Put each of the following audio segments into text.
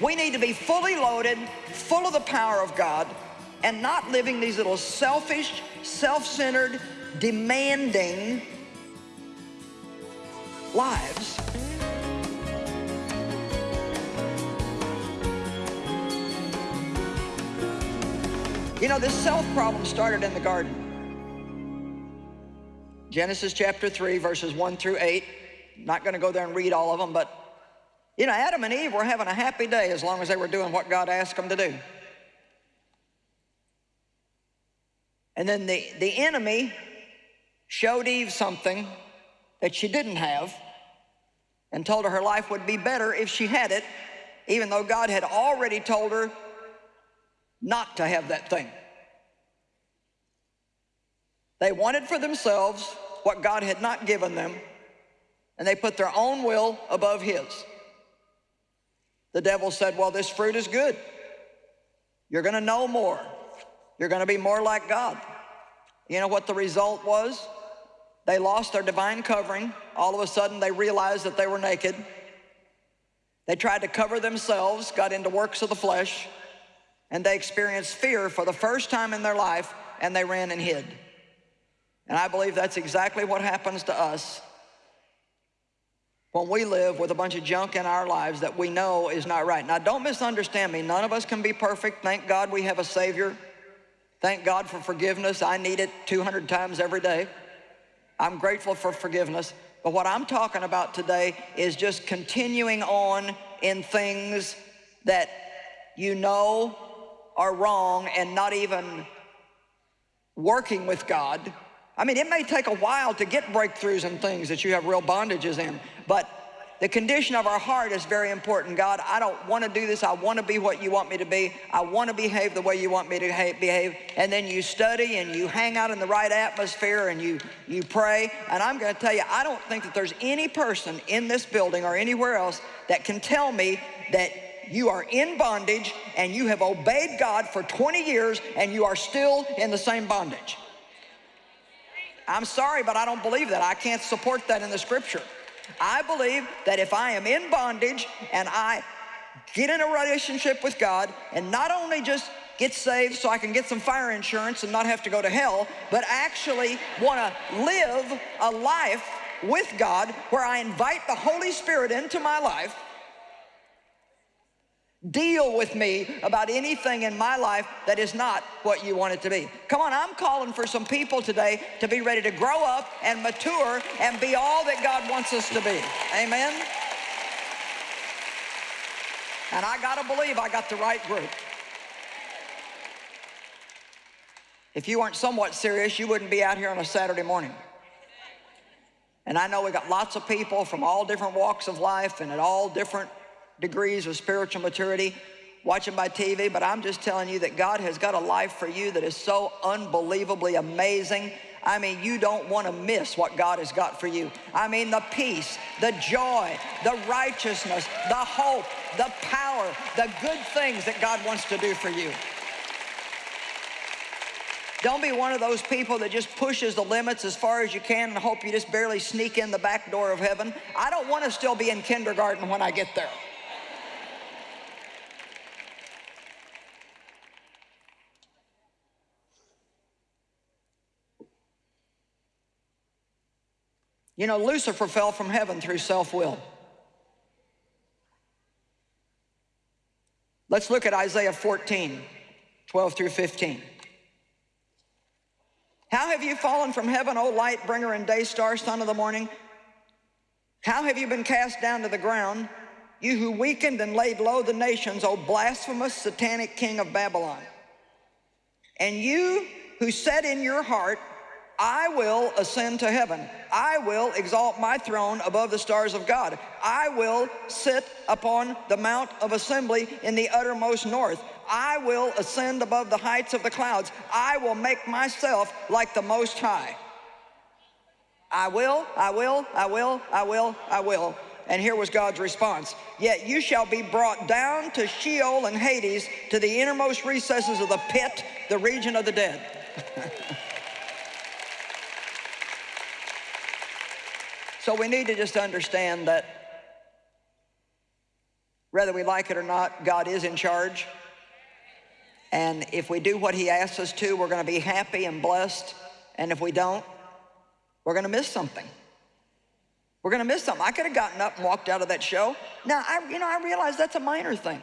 We need to be fully loaded, full of the power of God, and not living these little selfish, self-centered, demanding lives. You know, this self problem started in the garden. Genesis chapter 3, verses 1 through 8. Not going to go there and read all of them, but you know, Adam and Eve were having a happy day as long as they were doing what God asked them to do. And then the, the enemy showed Eve something that she didn't have and told her her life would be better if she had it, even though God had already told her not to have that thing. They wanted for themselves what God had not given them, and they put their own will above his. The devil said, well, this fruit is good. You're gonna know more. You're gonna be more like God. You know what the result was? They lost their divine covering. All of a sudden, they realized that they were naked. They tried to cover themselves, got into works of the flesh, and they experienced fear for the first time in their life, and they ran and hid. And I believe that's exactly what happens to us when we live with a bunch of junk in our lives that we know is not right. Now, don't misunderstand me. None of us can be perfect. Thank God we have a Savior. Thank God for forgiveness. I need it 200 times every day. I'm grateful for forgiveness. But what I'm talking about today is just continuing on in things that you know are wrong and not even working with God I mean, it may take a while to get breakthroughs and things that you have real bondages in, but the condition of our heart is very important. God, I don't want to do this. I want to be what you want me to be. I want to behave the way you want me to behave. And then you study and you hang out in the right atmosphere and you, you pray. And I'm going to tell you, I don't think that there's any person in this building or anywhere else that can tell me that you are in bondage and you have obeyed God for 20 years and you are still in the same bondage. I'm sorry, but I don't believe that. I can't support that in the scripture. I believe that if I am in bondage and I get in a relationship with God and not only just get saved so I can get some fire insurance and not have to go to hell, but actually want to live a life with God where I invite the Holy Spirit into my life deal with me about anything in my life that is not what you want it to be. Come on, I'm calling for some people today to be ready to grow up and mature and be all that God wants us to be. Amen? And I got to believe I got the right group. If you weren't somewhat serious, you wouldn't be out here on a Saturday morning. And I know we got lots of people from all different walks of life and at all different degrees of spiritual maturity watching my TV, but I'm just telling you that God has got a life for you that is so unbelievably amazing. I mean, you don't want to miss what God has got for you. I mean, the peace, the joy, the righteousness, the hope, the power, the good things that God wants to do for you. Don't be one of those people that just pushes the limits as far as you can and hope you just barely sneak in the back door of heaven. I don't want to still be in kindergarten when I get there. You know, Lucifer fell from heaven through self-will. Let's look at Isaiah 14, 12 through 15. How have you fallen from heaven, O light bringer and day star, son of the morning? How have you been cast down to the ground, you who weakened and laid low the nations, O blasphemous, satanic king of Babylon? And you who said in your heart, I will ascend to heaven. I will exalt my throne above the stars of God. I will sit upon the mount of assembly in the uttermost north. I will ascend above the heights of the clouds. I will make myself like the Most High. I will, I will, I will, I will, I will. And here was God's response. Yet you shall be brought down to Sheol and Hades, to the innermost recesses of the pit, the region of the dead. So we need to just understand that Whether we like it or not, God is in charge. And if we do what he asks us to, we're gonna be happy and blessed. And if we don't, we're gonna miss something. We're gonna miss something. I could have gotten up and walked out of that show. Now, I, you know, I realize that's a minor thing.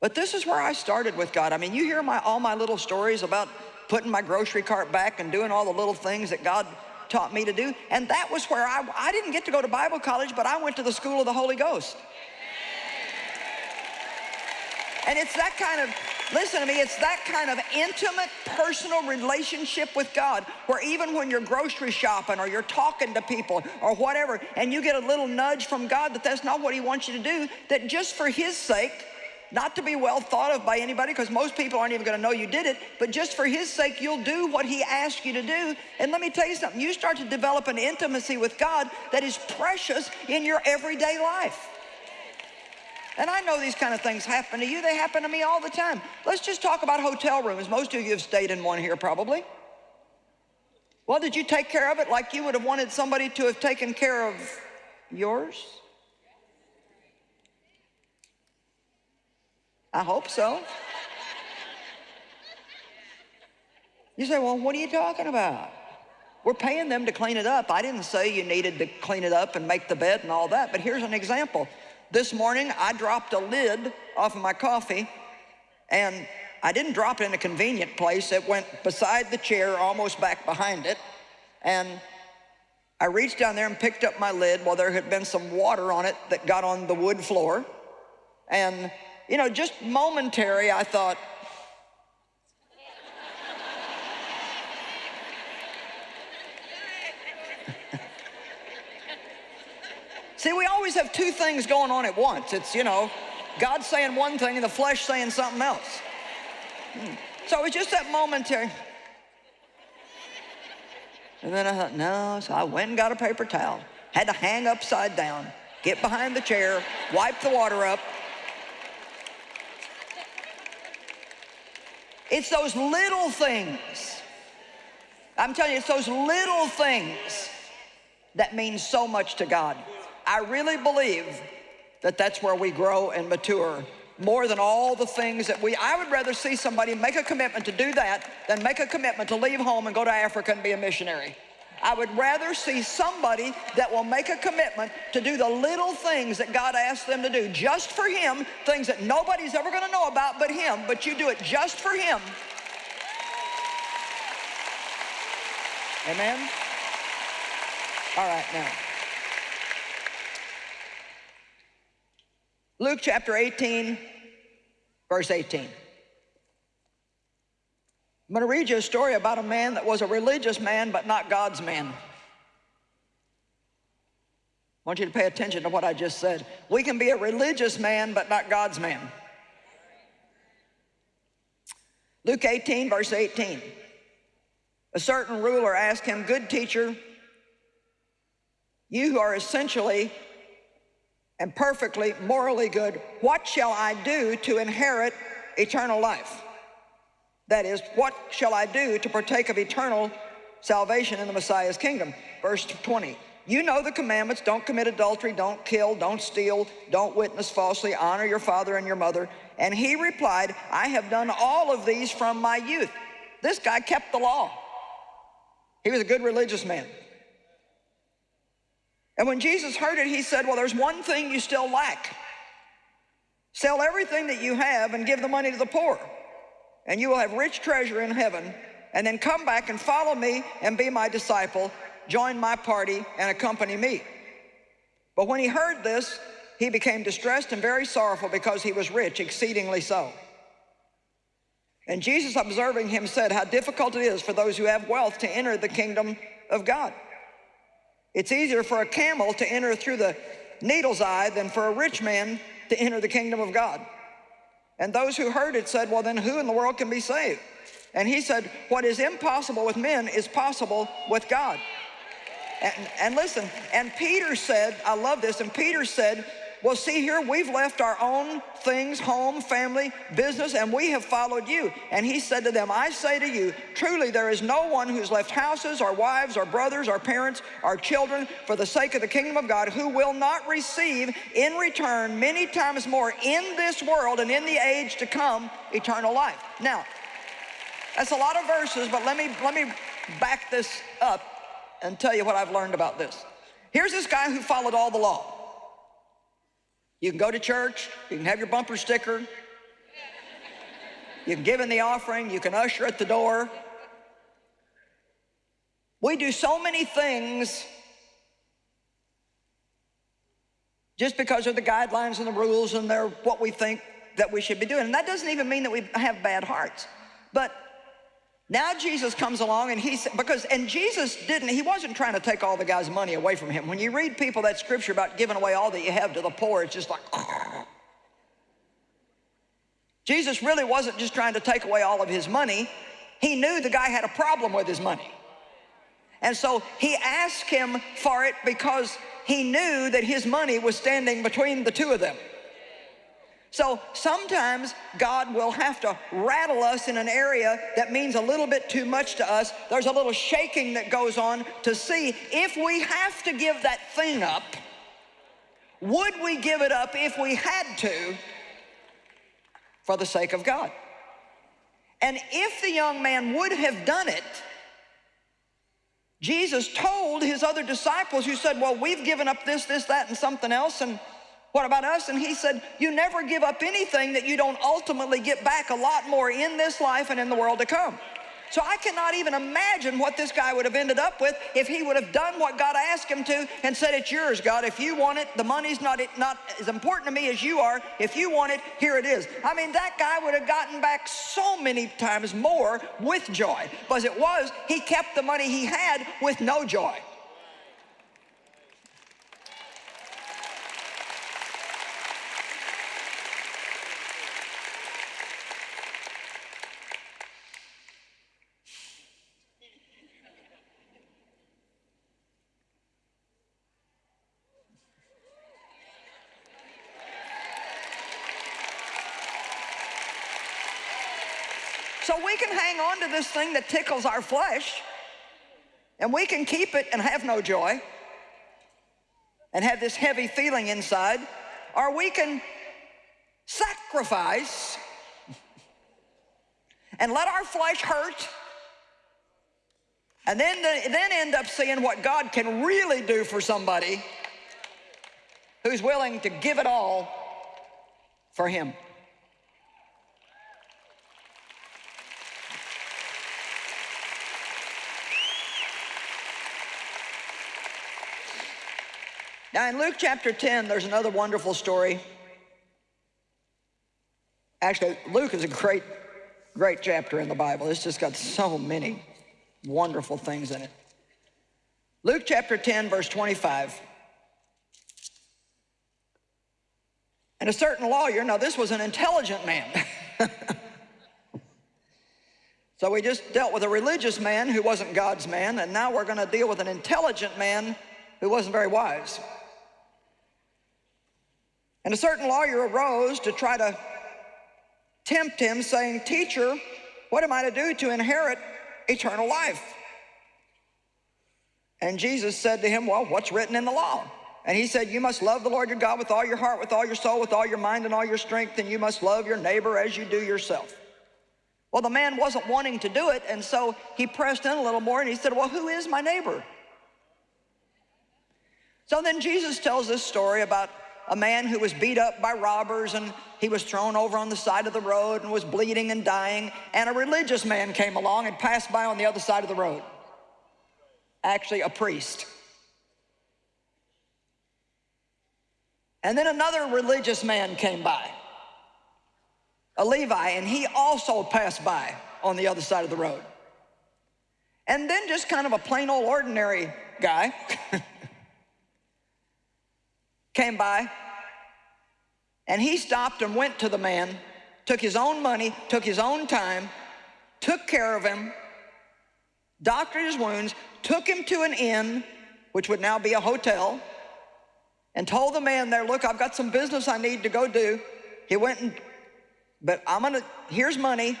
But this is where I started with God. I mean, you hear my, all my little stories about putting my grocery cart back and doing all the little things that God taught me to do. And that was where I, I didn't get to go to Bible college, but I went to the school of the Holy Ghost. And it's that kind of, listen to me, it's that kind of intimate, personal relationship with God where even when you're grocery shopping or you're talking to people or whatever, and you get a little nudge from God that that's not what He wants you to do, that just for His sake, not to be well thought of by anybody because most people aren't even going to know you did it, but just for his sake, you'll do what he asked you to do. And let me tell you something, you start to develop an intimacy with God that is precious in your everyday life. And I know these kind of things happen to you. They happen to me all the time. Let's just talk about hotel rooms. Most of you have stayed in one here probably. Well, did you take care of it like you would have wanted somebody to have taken care of yours? I hope so. You say, well, what are you talking about? We're paying them to clean it up. I didn't say you needed to clean it up and make the bed and all that, but here's an example. This morning, I dropped a lid off of my coffee, and I didn't drop it in a convenient place. It went beside the chair, almost back behind it, and I reached down there and picked up my lid while there had been some water on it that got on the wood floor, and you know, just momentary, I thought, See, we always have two things going on at once. It's, you know, God saying one thing and the flesh saying something else. Hmm. So it was just that momentary. And then I thought, no, so I went and got a paper towel. Had to hang upside down, get behind the chair, wipe the water up, It's those little things. I'm telling you, it's those little things that mean so much to God. I really believe that that's where we grow and mature more than all the things that we, I would rather see somebody make a commitment to do that than make a commitment to leave home and go to Africa and be a missionary. I would rather see somebody that will make a commitment to do the little things that God asked them to do just for him, things that nobody's ever gonna know about but him, but you do it just for him. Amen? All right, now. Luke chapter 18, verse 18. I'm going to read you a story about a man that was a religious man, but not God's man. I want you to pay attention to what I just said. We can be a religious man, but not God's man. Luke 18, verse 18. A certain ruler asked him, Good teacher, you who are essentially and perfectly morally good, what shall I do to inherit eternal life? That is, what shall I do to partake of eternal salvation in the Messiah's kingdom? Verse 20. You know the commandments, don't commit adultery, don't kill, don't steal, don't witness falsely, honor your father and your mother. And he replied, I have done all of these from my youth. This guy kept the law. He was a good religious man. And when Jesus heard it, he said, well, there's one thing you still lack. Sell everything that you have and give the money to the poor and you will have rich treasure in heaven, and then come back and follow me and be my disciple, join my party and accompany me. But when he heard this, he became distressed and very sorrowful because he was rich, exceedingly so. And Jesus, observing him, said, how difficult it is for those who have wealth to enter the kingdom of God. It's easier for a camel to enter through the needle's eye than for a rich man to enter the kingdom of God. And those who heard it said, well, then who in the world can be saved? And he said, what is impossible with men is possible with God. And, and listen, and Peter said, I love this, and Peter said, Well, see here, we've left our own things, home, family, business, and we have followed you. And he said to them, I say to you, truly there is no one who's left houses or wives or brothers or parents or children for the sake of the kingdom of God who will not receive in return many times more in this world and in the age to come eternal life. Now, that's a lot of verses, but let me, let me back this up and tell you what I've learned about this. Here's this guy who followed all the law. You can go to church, you can have your bumper sticker, you can give in the offering, you can usher at the door. We do so many things just because of the guidelines and the rules and they're what we think that we should be doing. And that doesn't even mean that we have bad hearts. But now Jesus comes along and he's, because, and Jesus didn't, he wasn't trying to take all the guy's money away from him. When you read people that scripture about giving away all that you have to the poor, it's just like, Jesus really wasn't just trying to take away all of his money. He knew the guy had a problem with his money. And so he asked him for it because he knew that his money was standing between the two of them. So sometimes God will have to rattle us in an area that means a little bit too much to us. There's a little shaking that goes on to see if we have to give that thing up, would we give it up if we had to for the sake of God? And if the young man would have done it, Jesus told his other disciples who said, well, we've given up this, this, that, and something else, and what about us? And he said, you never give up anything that you don't ultimately get back a lot more in this life and in the world to come. So I cannot even imagine what this guy would have ended up with if he would have done what God asked him to and said, it's yours, God. If you want it, the money's not, not as important to me as you are. If you want it, here it is. I mean, that guy would have gotten back so many times more with joy. But as it was, he kept the money he had with no joy. So we can hang on to this thing that tickles our flesh and we can keep it and have no joy and have this heavy feeling inside, or we can sacrifice and let our flesh hurt and then, then end up seeing what God can really do for somebody who's willing to give it all for him. Now in Luke chapter 10, there's another wonderful story. Actually, Luke is a great, great chapter in the Bible. It's just got so many wonderful things in it. Luke chapter 10, verse 25. And a certain lawyer, now this was an intelligent man. so we just dealt with a religious man who wasn't God's man, and now we're going to deal with an intelligent man who wasn't very wise. And a certain lawyer arose to try to tempt him, saying, Teacher, what am I to do to inherit eternal life? And Jesus said to him, Well, what's written in the law? And he said, You must love the Lord your God with all your heart, with all your soul, with all your mind, and all your strength, and you must love your neighbor as you do yourself. Well, the man wasn't wanting to do it, and so he pressed in a little more and he said, Well, who is my neighbor? So then Jesus tells this story about a man who was beat up by robbers and he was thrown over on the side of the road and was bleeding and dying. And a religious man came along and passed by on the other side of the road. Actually, a priest. And then another religious man came by, a Levi, and he also passed by on the other side of the road. And then just kind of a plain old ordinary guy came by and he stopped and went to the man, took his own money, took his own time, took care of him, doctored his wounds, took him to an inn, which would now be a hotel, and told the man there, look, I've got some business I need to go do. He went and, but I'm gonna, here's money.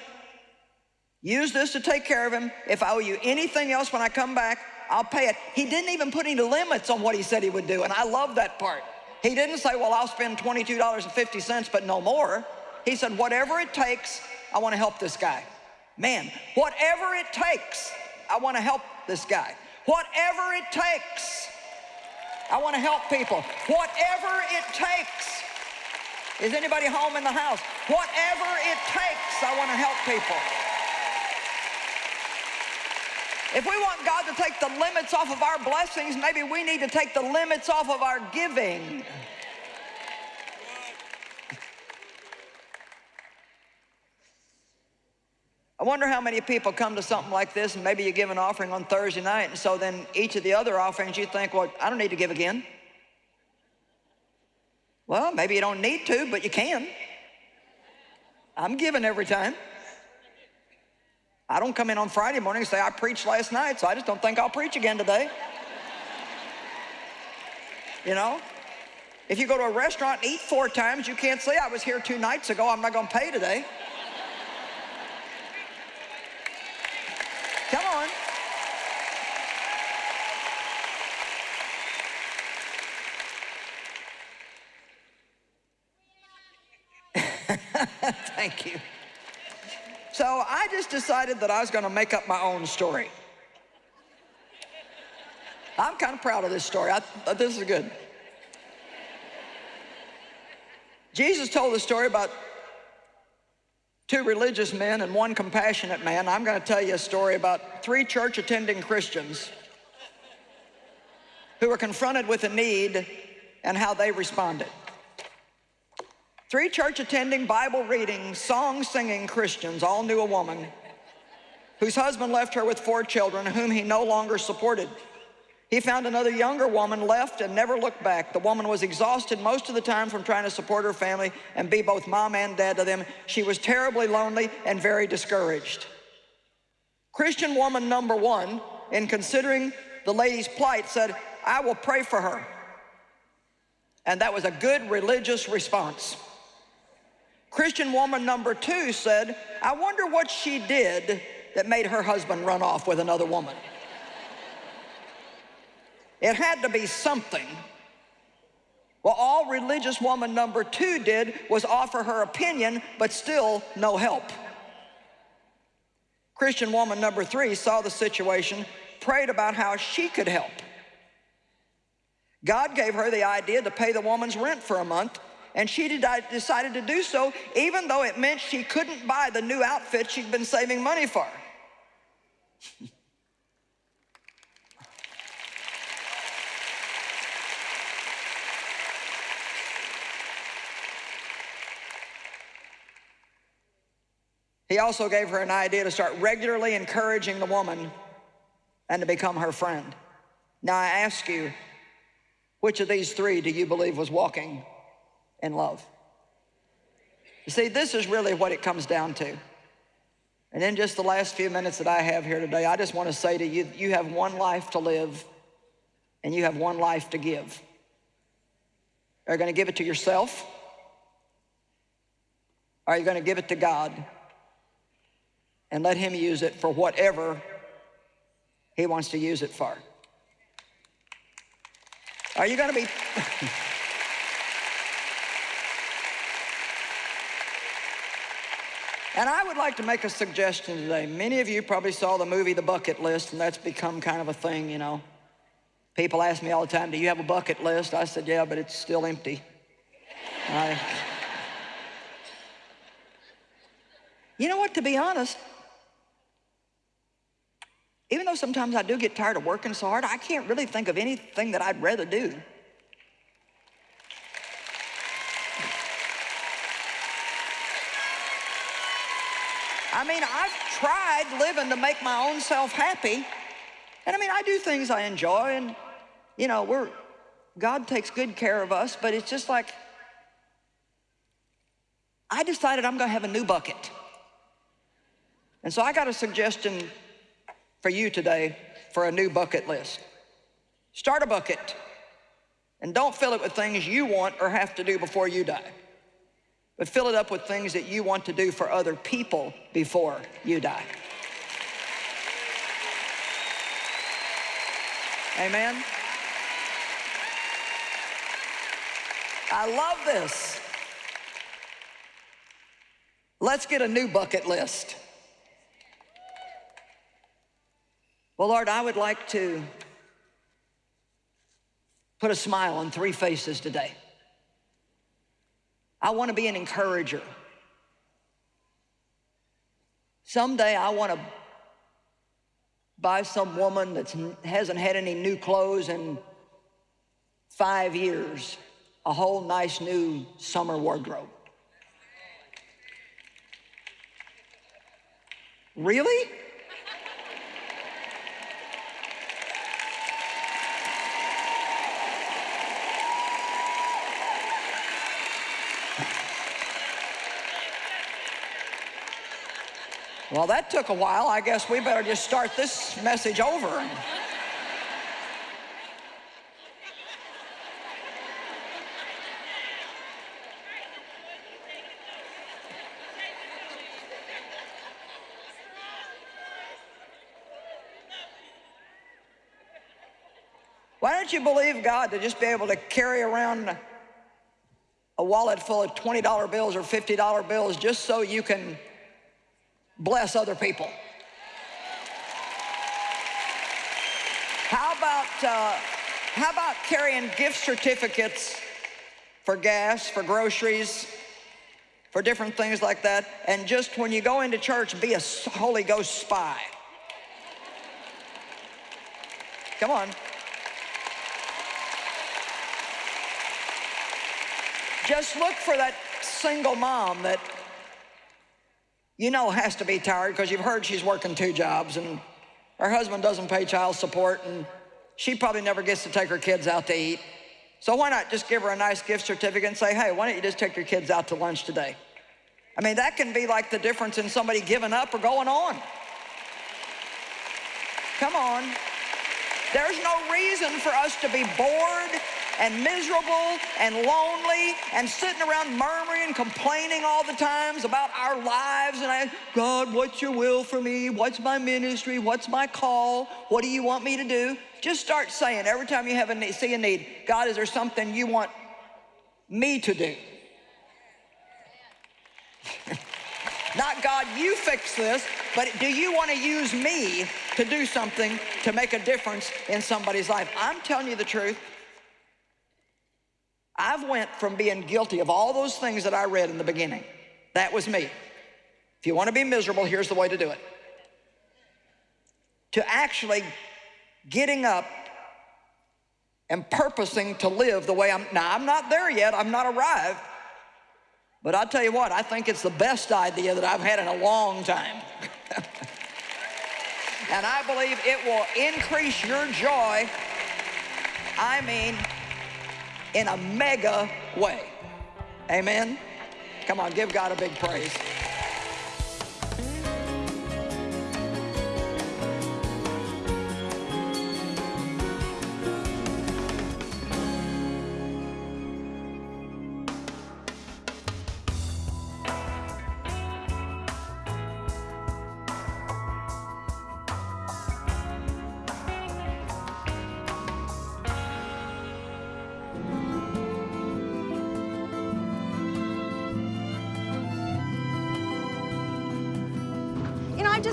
Use this to take care of him. If I owe you anything else when I come back, I'll pay it. He didn't even put any limits on what he said he would do, and I love that part. He didn't say, well, I'll spend $22.50, but no more. He said, whatever it takes, I wanna help this guy. Man, whatever it takes, I wanna help this guy. Whatever it takes, I wanna help people. Whatever it takes. Is anybody home in the house? Whatever it takes, I wanna help people. If we want God to take the limits off of our blessings, maybe we need to take the limits off of our giving. I wonder how many people come to something like this and maybe you give an offering on Thursday night and so then each of the other offerings you think, well, I don't need to give again. Well, maybe you don't need to, but you can. I'm giving every time. I don't come in on Friday morning and say, I preached last night, so I just don't think I'll preach again today. you know? If you go to a restaurant and eat four times, you can't say, I was here two nights ago, I'm not gonna pay today. Come on. Thank you. So I just decided that I was going to make up my own story. I'm kind of proud of this story. I, uh, this is good. Jesus told the story about two religious men and one compassionate man. I'm going to tell you a story about three church attending Christians who were confronted with a need and how they responded. Three church attending, Bible reading, song singing Christians all knew a woman whose husband left her with four children whom he no longer supported. He found another younger woman, left and never looked back. The woman was exhausted most of the time from trying to support her family and be both mom and dad to them. She was terribly lonely and very discouraged. Christian woman number one, in considering the lady's plight, said, I will pray for her. And that was a good religious response. Christian woman number two said, I wonder what she did that made her husband run off with another woman. It had to be something. Well, all religious woman number two did was offer her opinion, but still no help. Christian woman number three saw the situation, prayed about how she could help. God gave her the idea to pay the woman's rent for a month, and she decided to do so, even though it meant she couldn't buy the new outfit she'd been saving money for. He also gave her an idea to start regularly encouraging the woman and to become her friend. Now I ask you, which of these three do you believe was walking in love? You see, this is really what it comes down to. And in just the last few minutes that I have here today, I just want to say to you, you have one life to live and you have one life to give. Are you going to give it to yourself? Are you going to give it to God? and let him use it for whatever he wants to use it for. Are you going to be... and I would like to make a suggestion today. Many of you probably saw the movie The Bucket List, and that's become kind of a thing, you know. People ask me all the time, do you have a bucket list? I said, yeah, but it's still empty. I... You know what, to be honest, even though sometimes I do get tired of working so hard, I can't really think of anything that I'd rather do. Mean, I've tried living to make my own self happy. And I mean, I do things I enjoy and, you know, we're, God takes good care of us, but it's just like, I decided I'm gonna have a new bucket. And so I got a suggestion for you today for a new bucket list. Start a bucket. And don't fill it with things you want or have to do before you die. But fill it up with things that you want to do for other people before you die. Amen? I love this. Let's get a new bucket list. Well, Lord, I would like to put a smile on three faces today. I want to be an encourager. Someday I want to buy some woman that hasn't had any new clothes in five years a whole nice new summer wardrobe. Really? Well, that took a while. I guess we better just start this message over. Why don't you believe God to just be able to carry around a wallet full of $20 bills or $50 bills just so you can bless other people? How about, uh, how about carrying gift certificates for gas, for groceries, for different things like that, and just when you go into church, be a Holy Ghost spy. Come on. Just look for that single mom that you know has to be tired because you've heard she's working two jobs and her husband doesn't pay child support and she probably never gets to take her kids out to eat. So why not just give her a nice gift certificate and say, hey, why don't you just take your kids out to lunch today? I mean, that can be like the difference in somebody giving up or going on. Come on. There's no reason for us to be bored and miserable and lonely and sitting around murmuring, and complaining all the times about our lives. And I, God, what's your will for me? What's my ministry? What's my call? What do you want me to do? Just start saying every time you have a need, see a need, God, is there something you want me to do? Not God, you fix this, but do you want to use me to do something to make a difference in somebody's life? I'm telling you the truth. I've went from being guilty of all those things that I read in the beginning. That was me. If you want to be miserable, here's the way to do it. To actually getting up and purposing to live the way I'm, now I'm not there yet, I'm not arrived, but I'll tell you what, I think it's the best idea that I've had in a long time. and I believe it will increase your joy. I mean, in a mega way. Amen? Come on, give God a big praise.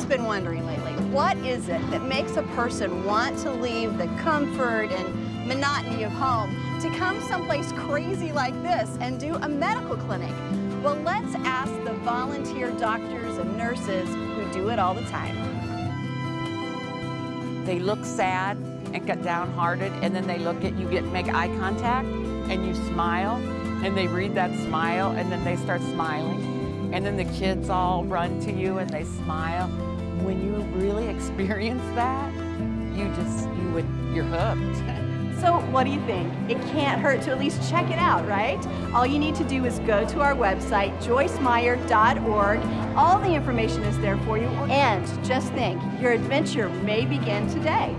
Been wondering lately, what is it that makes a person want to leave the comfort and monotony of home to come someplace crazy like this and do a medical clinic? Well, let's ask the volunteer doctors and nurses who do it all the time. They look sad and get downhearted, and then they look at you, get make eye contact, and you smile, and they read that smile, and then they start smiling. And then the kids all run to you and they smile when you really experience that, you just, you would, you're hooked. So what do you think? It can't hurt to at least check it out, right? All you need to do is go to our website, joycemeyer.org. All the information is there for you. And just think, your adventure may begin today.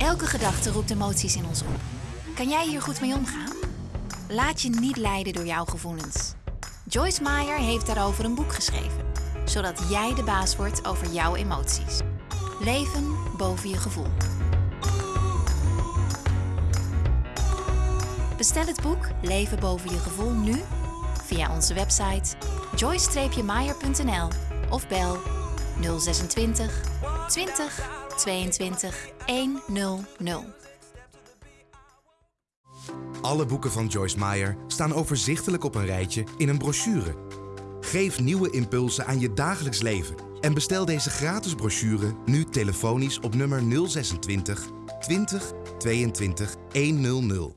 Elke gedachte roept emoties in ons op. Kan jij hier goed mee omgaan? Laat je niet leiden door jouw gevoelens. Joyce Meyer heeft daarover een boek geschreven, zodat jij de baas wordt over jouw emoties. Leven boven je gevoel. Bestel het boek Leven boven je gevoel nu via onze website joyce-meyer.nl of bel 026 20 22 100. Alle boeken van Joyce Meyer staan overzichtelijk op een rijtje in een brochure. Geef nieuwe impulsen aan je dagelijks leven en bestel deze gratis brochure nu telefonisch op nummer 026 20 22 100.